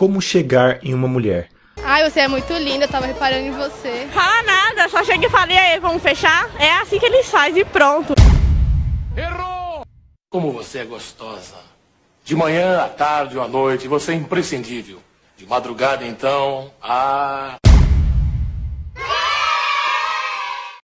como chegar em uma mulher. Ai, você é muito linda, eu tava reparando em você. Fala nada, só chega e falei. aí, vamos fechar? É assim que eles fazem e pronto. Errou! Como você é gostosa. De manhã, à tarde ou à noite, você é imprescindível. De madrugada, então, ah...